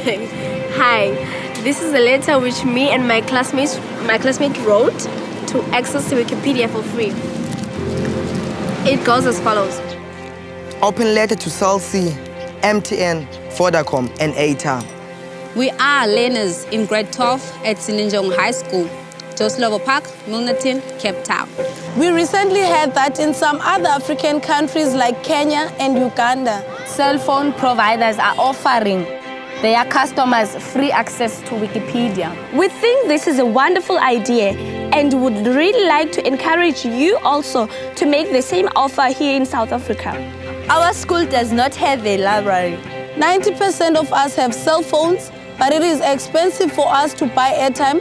Hi, this is a letter which me and my classmates, my classmate wrote to access to Wikipedia for free. It goes as follows. Open letter to Cell C, MTN, Vodacom, and 8ta. We are learners in grade 12 at Sinenjongo High School, Joe Slovo Park, Milnerton, Cape Town. We recently heard that in some other African countries like Kenya and Uganda, cell phone providers are offering their customers free access to Wikipedia. We think this is a wonderful idea and would really like to encourage you also to make the same offer here in South Africa. Our school does not have a library. 90% of us have cell phones, but it is expensive for us to buy airtime.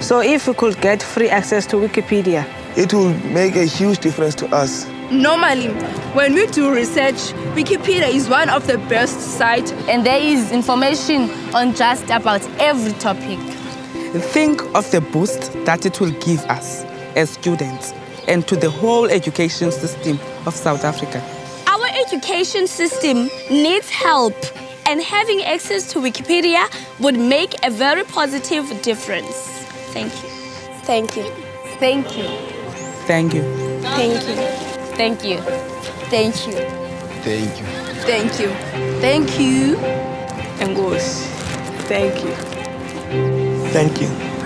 So if we could get free access to Wikipedia, it will make a huge difference to us. Normally, when we do research, Wikipedia is one of the best sites. And there is information on just about every topic. Think of the boost that it will give us as students and to the whole education system of South Africa. Our education system needs help and having access to Wikipedia would make a very positive difference. Thank you. Thank you. Thank you. Thank you. Thank you. Thank you. Thank you. Thank you. Thank you. Thank you. English. Thank you. Thank you.